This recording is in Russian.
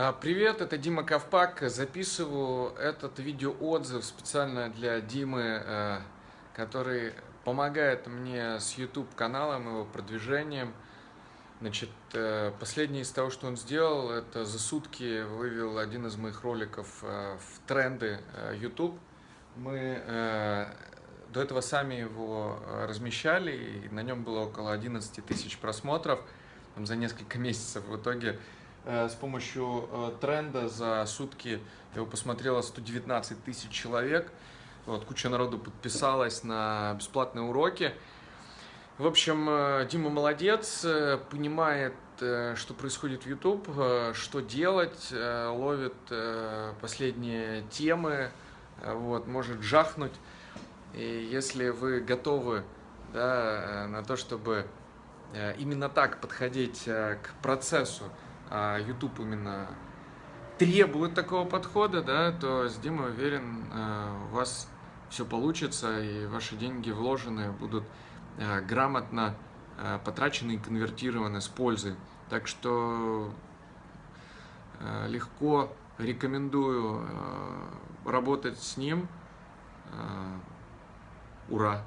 А, привет, это Дима Ковпак. Записываю этот видеоотзыв специально для Димы, э, который помогает мне с YouTube каналом, его продвижением. Значит, э, последнее из того, что он сделал, это за сутки вывел один из моих роликов э, в тренды YouTube. Мы до этого сами его размещали, и на нем было около 11 тысяч просмотров там, за несколько месяцев. В итоге с помощью э, тренда за сутки его посмотрело 119 тысяч человек. Вот, куча народу подписалась на бесплатные уроки. В общем, э, Дима молодец, понимает, что происходит в YouTube, что делать, ловит последние темы, вот, может жахнуть. И если вы готовы да, на то, чтобы именно так подходить к процессу, а YouTube именно требует такого подхода, да, то с Димой уверен, э, у вас все получится, и ваши деньги вложенные будут э, грамотно э, потрачены и конвертированы с пользой. Так что легко рекомендую работать с ним. Ура!